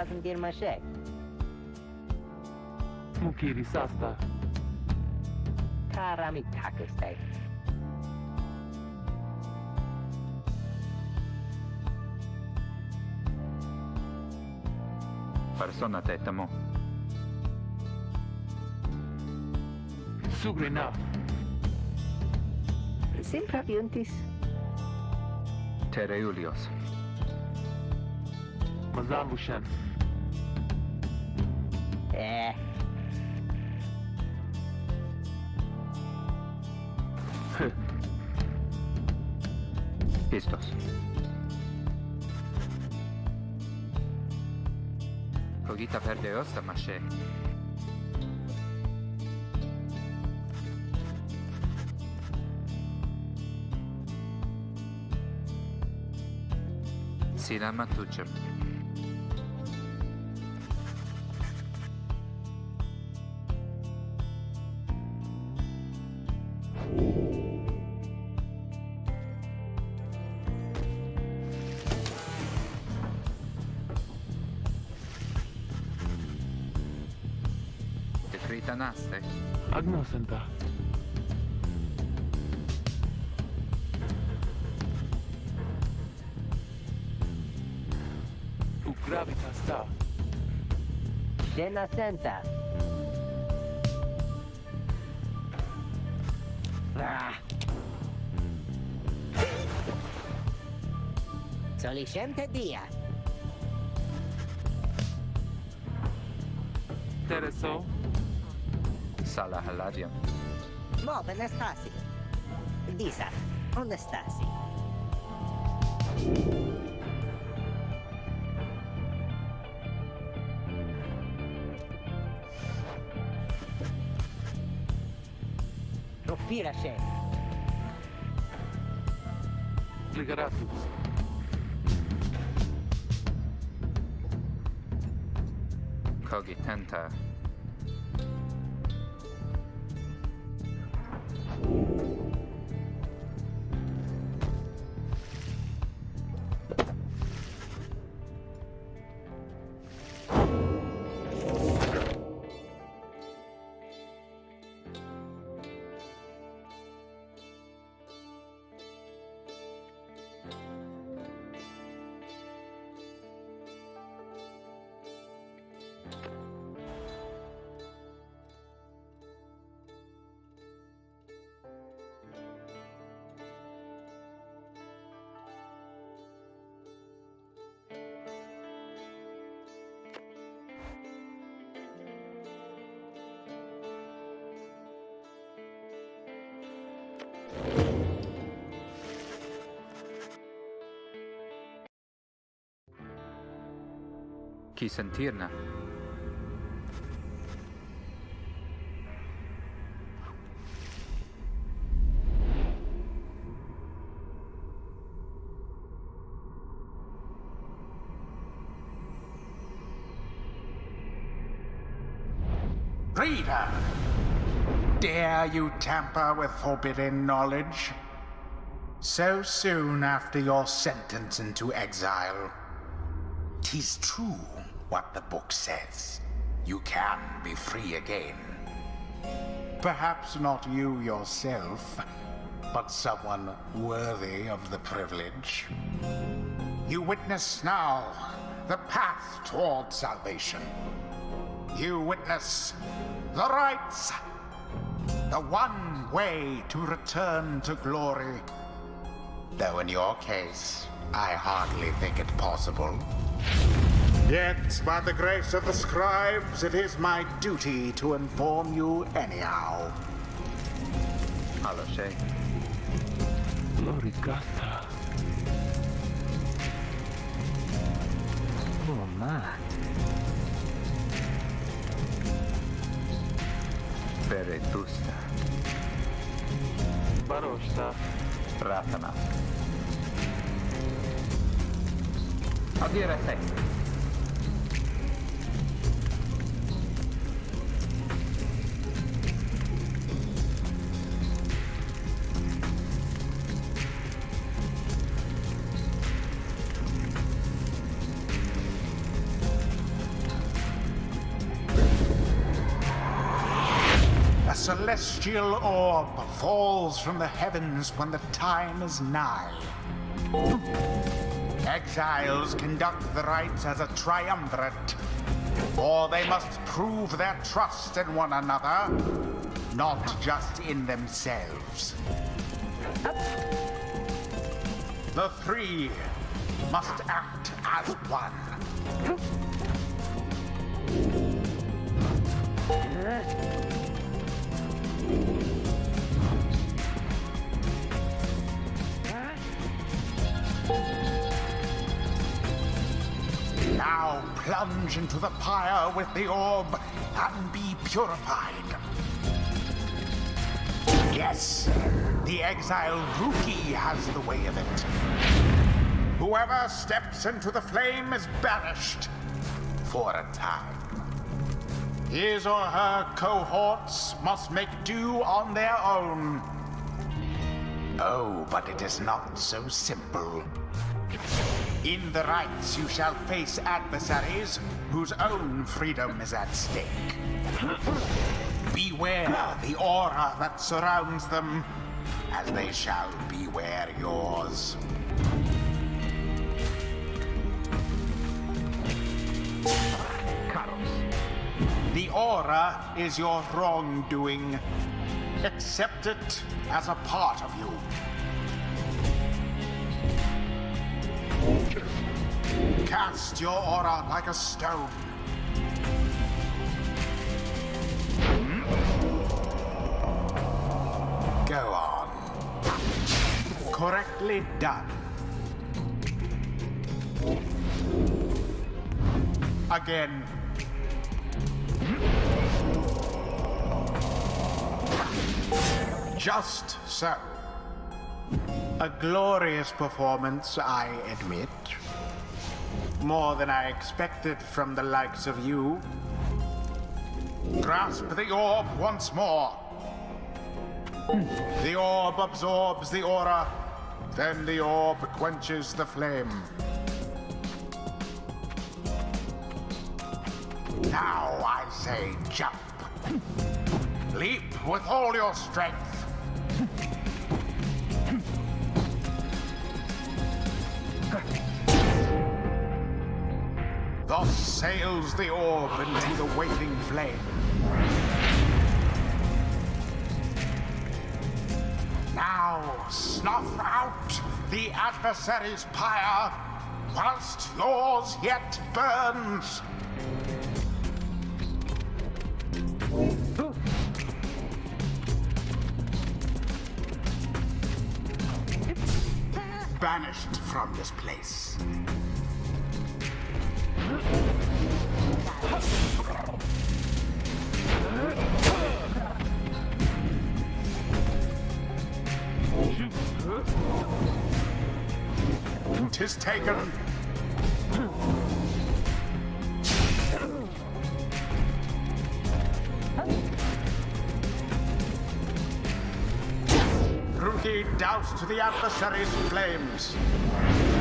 estás a meter maché? Mukiri Sasta. Ah, Karami Takastai. Persona tetamo. Sugrina. Sempre aviantis. Tereulios. Mazambushan. Listos. Ahorita verde osta maché. Sinama tučem. Thank oh. Critanaste? Agnosenta. U gravitas ta. Scena senta. Ah. Solicente dia. Tereso. Sala all'aria. Bob Anastasi. Disa. onde Onestasi. Roppira c'è. Legaratus. Cogitenta. Chi sentirna? Reader! Dare you tamper with forbidden knowledge? So soon after your sentence into exile. Tis true what the book says. You can be free again. Perhaps not you yourself, but someone worthy of the privilege. You witness now the path toward salvation. You witness the rites, the one way to return to glory. Though in your case, I hardly think it possible. Yet, by the grace of the scribes, it is my duty to inform you anyhow. Allo sei. Loricasta. Oh, ma. Veretusta. Barosta. Ratana. A dire celestial orb falls from the heavens when the time is nigh. Exiles conduct the rites as a triumvirate, for they must prove their trust in one another, not just in themselves. The three must act as one. Now plunge into the pyre with the orb and be purified. Yes, the exiled Rukey has the way of it. Whoever steps into the flame is banished for a time. His or her cohorts must make do on their own. Oh, but it is not so simple. In the rites, you shall face adversaries whose own freedom is at stake. Beware the aura that surrounds them, as they shall beware yours. Carlos. The aura is your wrongdoing. Accept it as a part of you. Cast your aura like a stone. Hmm? Go on. Correctly done. Again. Hmm? Just so. A glorious performance, I admit. More than I expected from the likes of you. Grasp the orb once more. The orb absorbs the aura, then the orb quenches the flame. Now I say jump. Leap with all your strength. Sails the orb into the waiting flame. Now snuff out the adversary's pyre whilst yours yet burns. Banished from this place. Tis taken. Rukey doused the adversary's flames.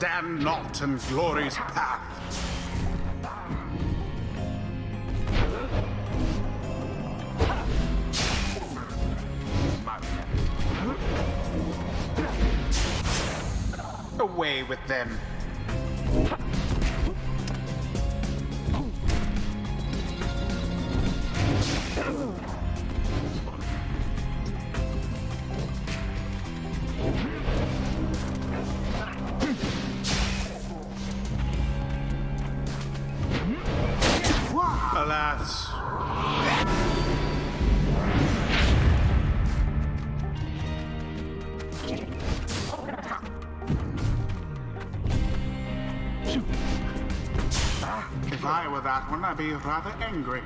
Stand not in glory's path. Away with them. If I were that one, I'd be rather angry.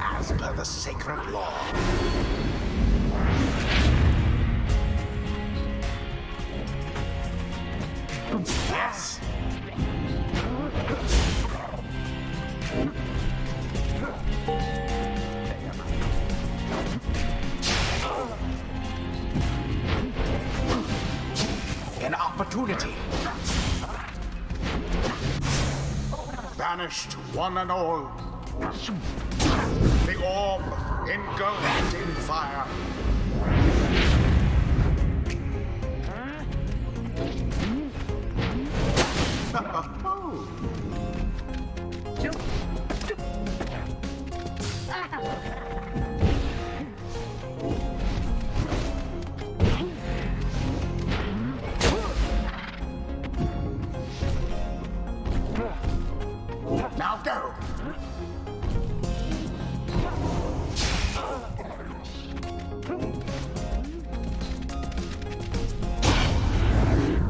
As per the sacred law. Yes! An opportunity. Vanished one and all. The orb engulfed in fire.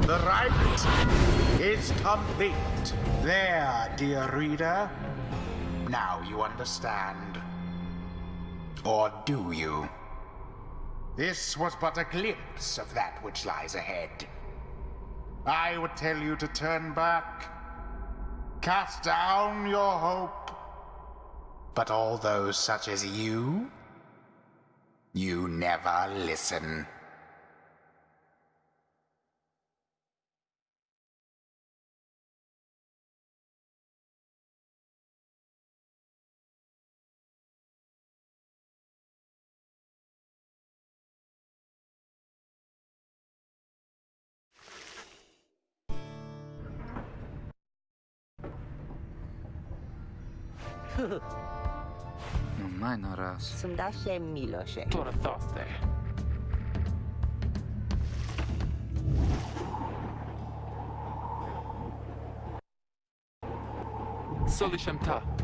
The rite is complete. There, dear reader. Now you understand. Or do you? This was but a glimpse of that which lies ahead. I would tell you to turn back, cast down your hope. But all those such as you, you never listen. Nu mai noras. Sunt Dașe Miloșe. Tortoste. Solișem ta.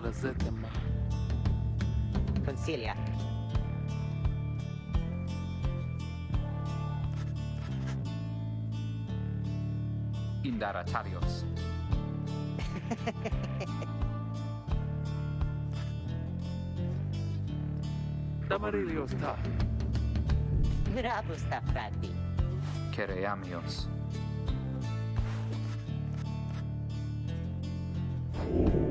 Ada Zetema. Consilia. Indaratarios. Damarilios Ta. Bravo sta frati. Kereamios. Cum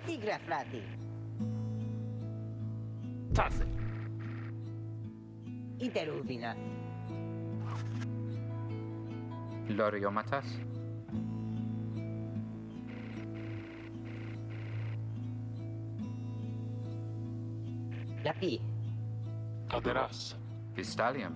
la tigra, frate. Tasse. Interurvina. Lorio matas? Lapi. pi. Aderas. Vistalium.